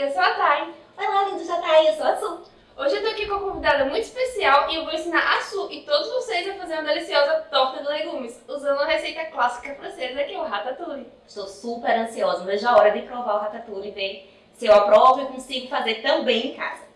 Eu sou a Thay. Olá, lindo já Thay, eu sou a Su. Hoje eu tô aqui com uma convidada muito especial e eu vou ensinar a Su e todos vocês a fazer uma deliciosa torta de legumes, usando uma receita clássica francesa que é o ratatouille. Estou super ansiosa, não vejo a hora de provar o ratatouille e ver se eu aprovo e consigo fazer também em casa.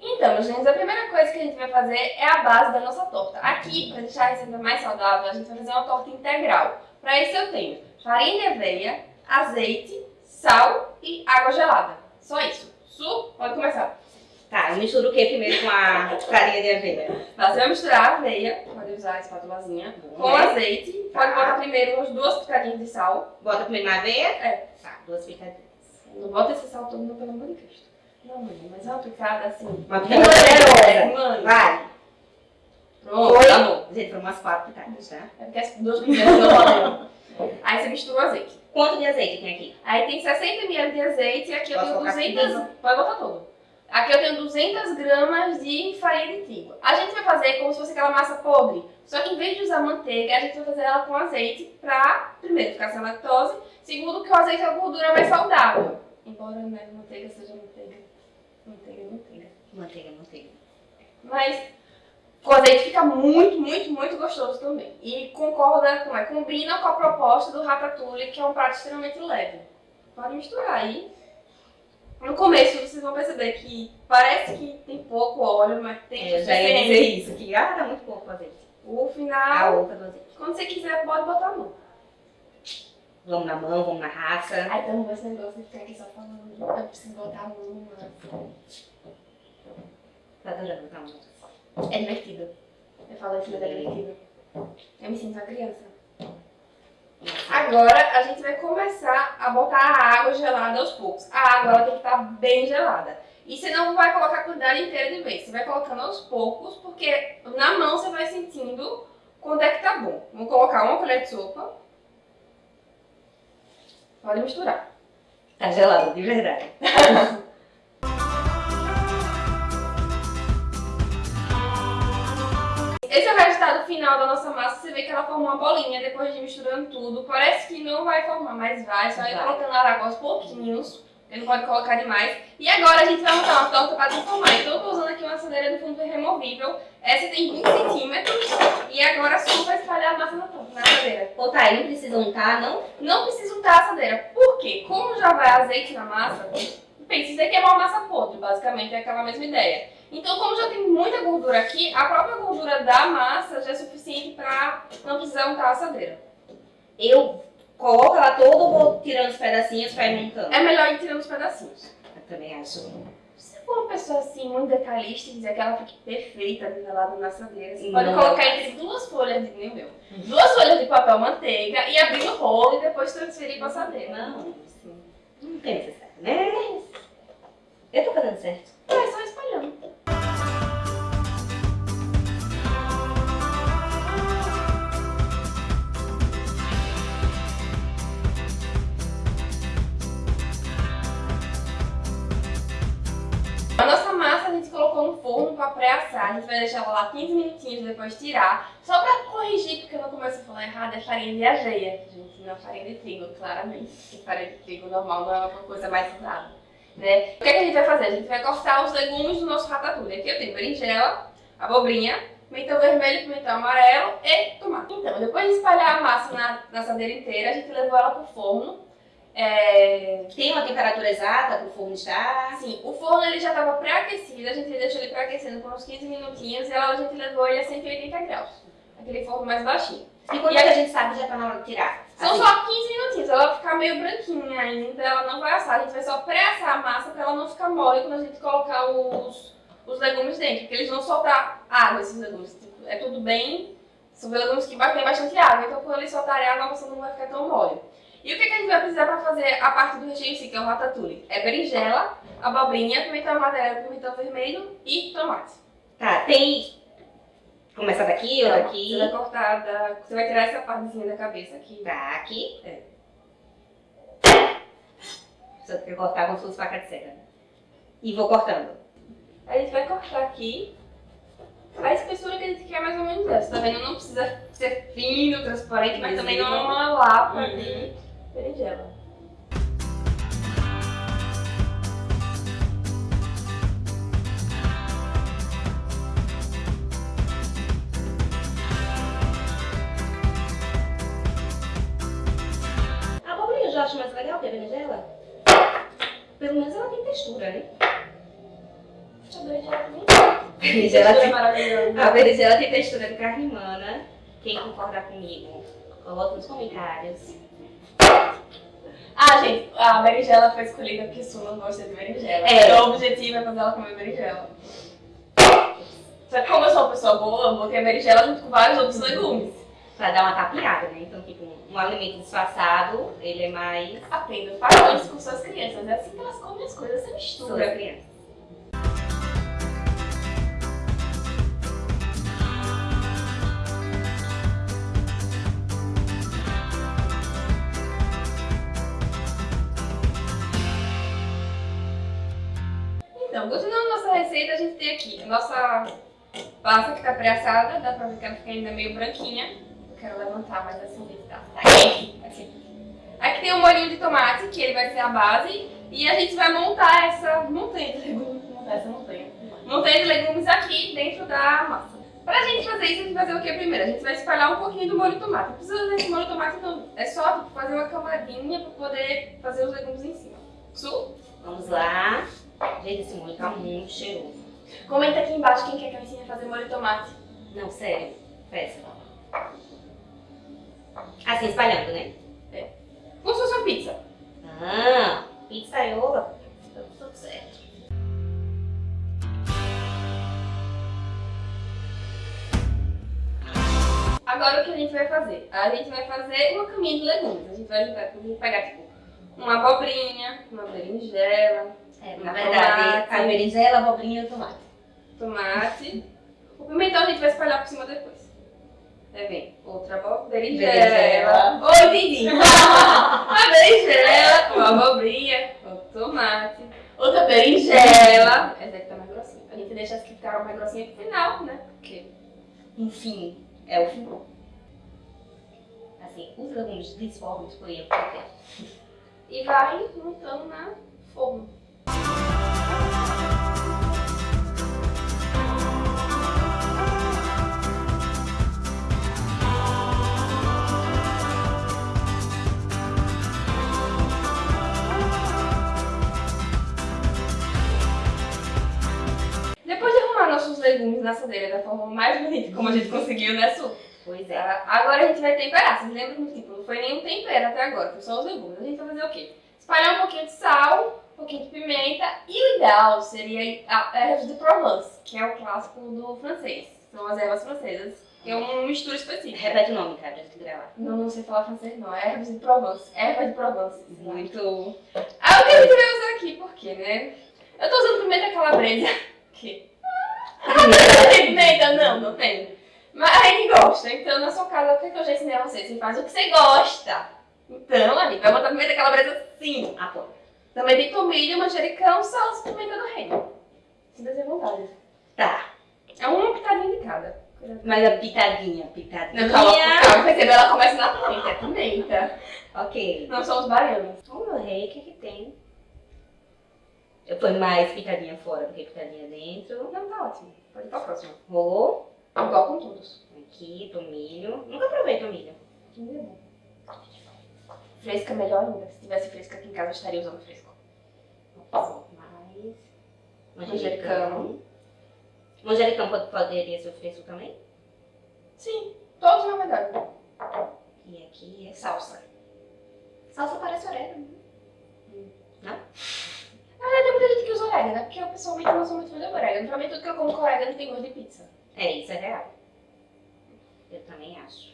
Então, gente, a primeira coisa que a gente vai fazer é a base da nossa torta. Aqui, para deixar a receita mais saudável, a gente vai fazer uma torta integral. Para isso eu tenho farinha de aveia, azeite, sal e água gelada. Só isso. Su, pode começar. Tá, eu misturo o que primeiro com a farinha de aveia? Você vai misturar a aveia, pode usar a espátulazinha, com azeite. Pode Tá. botar primeiro umas duas pitadinhas de sal. Bota primeiro na aveia? É. Tá, duas pitadinhas. Não bota esse sal todo, não, pelo amor de Cristo. Não, mãe, mas é uma picada assim. Uma picada generosa. Mano. Vai. Pronto, Foi? tá bom. Gente, foram umas quatro pitadas, tá? É porque as duas picadas não valendo. Aí você mistura o azeite. Quanto de azeite tem aqui? Aí tem 60 ml de azeite e aqui eu Posso tenho colocar 200... tudo? Pode botar tudo. Aqui eu tenho 200 gramas de farinha de trigo. A gente vai fazer como se fosse aquela massa podre. Só que em vez de usar manteiga, a gente vai fazer ela com azeite pra, primeiro, ficar sem lactose. Segundo, que o azeite é uma gordura mais saudável. Embora né, manteiga seja manteiga. Manteiga, manteiga. Manteiga, manteiga. Mas com azeite fica muito, muito, muito gostoso também. E concorda, com, é, combina com a proposta do ratatouille, que é um prato extremamente leve. Pode misturar aí. No começo vocês vão perceber que parece que tem pouco óleo, mas tem É, já ia suficiente. dizer isso, que ah, tá muito pouco o azeite. O A final, oca do azeite. quando você quiser, pode botar a mão. Vamos na mão, vamos na raça. Ai, então esse negócio de ficar aqui só falando. Eu preciso botar a mão. mano. Tá adorando, tá amor? É divertido. Eu falo isso, mas é divertido. Eu me sinto uma criança. Agora a gente vai começar a botar a água gelada aos poucos. A água ela tem que estar bem gelada. E você não vai colocar a quantidade inteira de vez. Você vai colocando aos poucos, porque na mão você vai sentindo quando é que tá bom. Vamos colocar uma colher de sopa. Pode misturar. Tá gelado, de verdade. Esse é o resultado final da nossa massa. Você vê que ela formou uma bolinha depois de misturando tudo. Parece que não vai formar, mas vai. Só ir Vai. colocando água aos pouquinhos. Ele não pode colocar demais. E agora a gente vai montar uma torta para transformar. Então eu tô usando aqui uma assadeira de fundo removível. Essa tem 20 centímetros. E agora só vai espalhar a massa na torta, na assadeira. Ô, tá, não precisa untar, não? Não precisa untar a assadeira. Por quê? Como já vai azeite na massa, precisa queimar uma massa podre, basicamente, é aquela mesma ideia. Então, como já tem muita gordura aqui, a própria gordura da massa já é suficiente para não precisar untar a assadeira. Eu coloco ela toda ou vou tirando os pedacinhos pra ir montando? É melhor ir tirando os pedacinhos. Eu também acho. Se for uma pessoa assim, muito detalhista e quiser que ela fique perfeita nivelada na assadeira, você Não pode colocar o entre duas folhas de nem meu, duas folhas de papel manteiga e abrir no rolo e depois transferir para a assadeira. Não, não tem lá 15 minutinhos depois tirar. Só para corrigir, porque eu não começo a falar errado, é farinha de aveia. Gente, não é farinha de trigo, claramente. Porque farinha de trigo normal não é uma coisa mais saudável. Né? O que, é que a gente vai fazer? A gente vai cortar os legumes do nosso ratatouille. Aqui eu tenho berinjela, abobrinha, pimentão vermelho, pimentão amarelo e tomate. Então, depois de espalhar a massa na assadeira inteira, a gente levou ela pro forno. É... Tem uma temperatura exata pro forno estar? Assim, o forno ele já estava pré-aquecido, a gente deixou ele pré-aquecendo por uns 15 minutinhos e a gente levou ele a 180 graus. Aquele forno mais baixinho. E quando E é que a gente sabe que já tá na hora de tirar? São Assim, só 15 minutinhos, ela vai ficar meio branquinha ainda, ela não vai assar. A gente vai só pré-assar a massa para ela não ficar mole quando a gente colocar os, os legumes dentro, porque eles vão soltar água, esses legumes. Tipo, é tudo bem, são legumes que vai ter bastante água, então quando eles soltarem água, a massa não vai ficar tão mole. E o que, que a gente vai precisar para fazer a parte do recheio em si, que é o ratatouille? É berinjela, abobrinha, pimentão amarelo, pimentão vermelho e tomate. Tá, tem... Começar daqui ou daqui? Você vai cortar, da... você vai tirar essa partezinha da cabeça aqui. Tá, aqui. É. Só que cortar como se fosse faca de cera. E vou cortando. A gente vai cortar aqui A espessura que a gente quer é mais ou menos essa, tá vendo? Não precisa ser fino, transparente, mas também não é uma lapa Uhum. de berinjela. A abobrinha eu já acho mais legal que a berinjela. Pelo menos ela tem textura, né? Nem Berinjela Textura tem... maravilhosa. A berinjela tem textura de carne humana. Quem concordar comigo, coloca nos comentários. Ah, gente, a berinjela foi escolhida porque Su não gosta de berinjela. É. O objetivo é fazer ela comer berinjela. Só que como eu sou uma pessoa boa, eu botei a berinjela junto com vários outros legumes. Pra dar uma tapeada, né? Então, tipo, um alimento disfarçado, ele é mais Aprenda, faça isso com suas crianças. É assim que elas comem as coisas, você sobre mistura. a criança. Receita, a gente tem aqui a nossa massa que tá pré-assada, dá pra ver que ela fica ainda meio branquinha. Eu quero levantar mais assim, se tá. Aqui. Aqui tem o molhinho de tomate, que ele vai ser a base, e a gente vai montar essa montanha de legumes, montar essa montanha. Montanha de legumes aqui dentro da massa. Pra gente fazer isso, a gente vai fazer o que primeiro? A gente vai espalhar um pouquinho do molho de tomate. Não precisa desse molho de tomate não, é só fazer uma camadinha pra poder fazer os legumes em cima. Su? Vamos lá. Gente, esse molho tá muito cheiroso. Comenta aqui embaixo quem quer que eu ensine a fazer molho de tomate. Não, sério. Peça. Assim, espalhando, né? Como se fosse uma pizza. Ah, pizzaiolo. Tá tudo certo. Agora o que a gente vai fazer? A gente vai fazer uma caminha de legumes. A gente vai juntar, a gente vai pegar tipo uma abobrinha, uma berinjela, É, na verdade, a berinjela, a abobrinha e o tomate. tomate. O pimentão a gente vai espalhar por cima depois. Aí vem outra Berinjela. berinjela. Oh, entendi! uma berinjela, uma abobrinha, outro tomate, outra berinjela. Essa daqui tá mais grossinha. A gente deixa as que ficaram mais grossinhas pro final, né? Porque Enfim, é o fim. Assim, os legumes desformam escolher o que quer. e vai montando na forma. Legumes na assadeira da forma mais bonita como a gente conseguiu, né, Su? Pois é. Tá? Agora a gente vai temperar. Vocês lembram que tipo, não foi nenhum tempero até agora, foi só os legumes. A gente vai fazer o quê? Espalhar um pouquinho de sal, um pouquinho de pimenta e o ideal seria a ervas de Provence, que é o clássico do francês. São as ervas francesas, que é uma mistura específica. Repete o nome, cara, pra gente gravar. Não, não sei falar francês não, é ervas de Provence. Erva de Provence. Muito. Ah, o que a gente vai usar aqui, por quê, né? Eu tô usando pimenta calabresa. Que? Ah, tem pimenta? Não, não tem. Mas gente gosta, então na sua casa, o que eu já ensinei a você? Você faz o que você gosta. Então, a gente vai botar pimenta calabresa sim. Apoio. Também tem tomilho, manjericão, salsa e pimenta do reino. Se der vontade. Tá. É uma pitadinha de cada. Mas a pitadinha, pitadinha. Não, calma, calma, percebeu? Ela começa na pimenta, é pimenta. Ok. Não são os baianos. O meu rei, o que que tem? Eu ponho mais pitadinha fora do que pitadinha dentro. Não, tá ótimo. Pode ir pra próxima. Rolou. Igual com todos. Aqui, tomilho. Nunca provei tomilho. Fresca melhor ainda. Se tivesse fresca aqui em casa, eu estaria usando fresco. Mais. Manjericão. Manjericão. Manjericão pode- poderia ser fresco também? Sim, todos na verdade. E aqui é Salsa. salsa parece orégano. Na verdade, tem muita gente que usa orégano, né? Porque eu pessoalmente não sou muito fã de orégano. Pra mim, tudo que eu como com orégano tem gosto de pizza. É, isso é real. Eu também acho.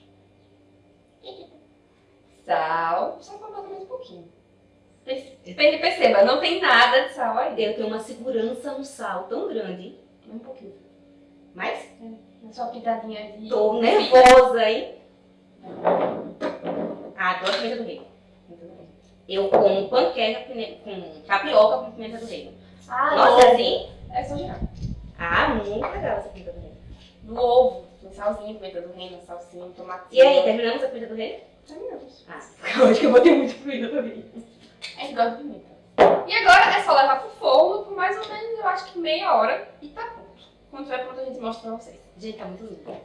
Sal. Só botar mais um pouquinho. Perce- Perceba, não tem nada de sal aí. Eu tenho uma segurança no sal tão grande. Um pouquinho. Mas É só uma pitadinha de. tô nervosa, hein? Ah, adoro pimenta do reino. Eu como panqueca com tapioca com pimenta do reino. Ah, Nossa, não. assim? É só girar. Ah, muito legal essa pimenta do reino. do ovo. Tem salzinho, pimenta do reino, salsinha, tomatinho. E aí, terminamos a pimenta do rei? Terminamos. Ah, eu acho que eu botei muito pimenta também. A gente gosta de pimenta. E agora é só levar pro forno por mais ou menos, eu acho que meia hora e tá pronto. Quando tiver pronto a gente mostra pra vocês. Gente, tá muito lindo.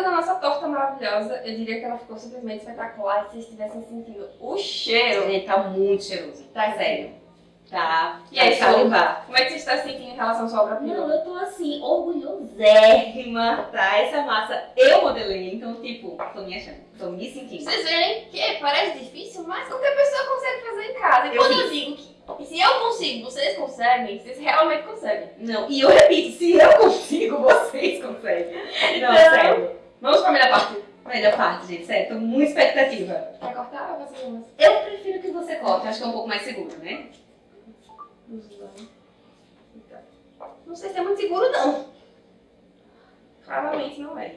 É da nossa torta maravilhosa. Eu diria que ela ficou simplesmente espetacular. Se vocês estivessem sentindo o cheiro, Gente, tá muito cheiroso. Tá sério. Tá. E aí, tá Sol? salivar. como é que você está se sentindo em relação à sua obra Não, eu tô assim, orgulhosérrima, tá? Essa massa eu modelei, então, tipo, tô me achando, tô me sentindo. Vocês verem que parece difícil, mas qualquer pessoa consegue fazer em casa. E Eu quando eu fiz. digo que se eu consigo, vocês conseguem, vocês realmente conseguem. Não, e eu repito, se eu consigo, vocês conseguem. Não, Então- sério. Vamos pra melhor parte. Melhor parte, gente, sério, tô muito expectativa. Quer cortar ou fazer umas? Eu prefiro que você corte, acho que é um pouco mais seguro, né? Não sei se é muito seguro, não. Claramente não é.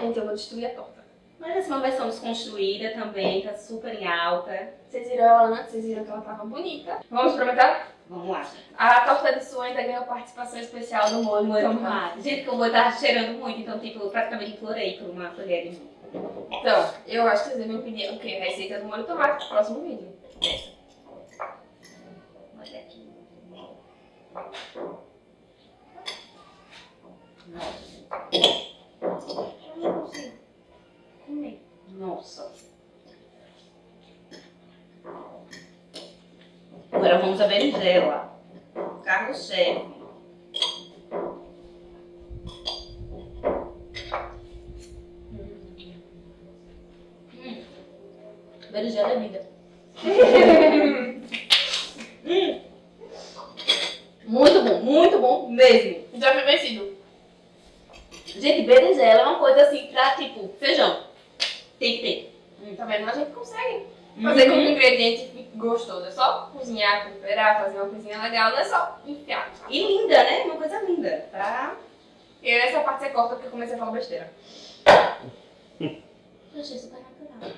Gente, eu vou destruir a torta. Mas essa é uma versão desconstruída também, tá super em alta. Vocês viram ela antes, vocês viram que ela tava bonita. Vamos experimentar? Vamos lá. A torta de sua ainda ganhou participação especial do molho. Então, tomate. Gente, que o molho tá cheirando muito, então, tipo, praticamente implorei por uma colher de molho. Então, eu acho que vocês devem pedir o quê? Receita do molho tomate pro próximo vídeo. Olha aqui. Nossa. Eu não consigo comer. Nossa. Agora vamos à berinjela. Carro-chefe. Hum. Berinjela é vida. Hum. Muito bom, muito bom mesmo. Já foi vencido. Gente, berinjela é uma coisa assim pra, tipo, feijão. Tem que ter. Tá vendo? A gente consegue fazer com que o Uhum. ingrediente fique gostoso. É só cozinhar, temperar, fazer uma coisinha legal. Não é só enfiar. E linda, né? Uma coisa linda, tá? E essa parte você corta porque eu comecei a falar besteira. Eu achei super natural.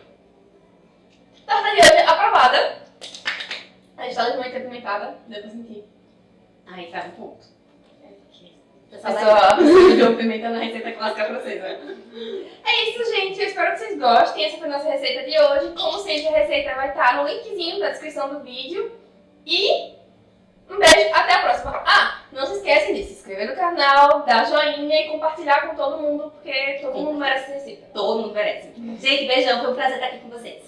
Torta de hoje aprovada. A gente tá levemente apimentada. Deu pra sentir. Aí tá um ponto. A pessoa precisa pimenta na receita clássica francesa. É isso, gente. Eu espero que vocês gostem. Essa foi a nossa receita de hoje. Como sempre, a receita vai estar no linkzinho da descrição do vídeo. E um beijo. Até a próxima. Ah, não se esquecem de se inscrever no canal, dar joinha e compartilhar com todo mundo, porque todo mundo merece essa receita. Todo mundo merece. Gente, beijão. Foi um prazer estar aqui com vocês.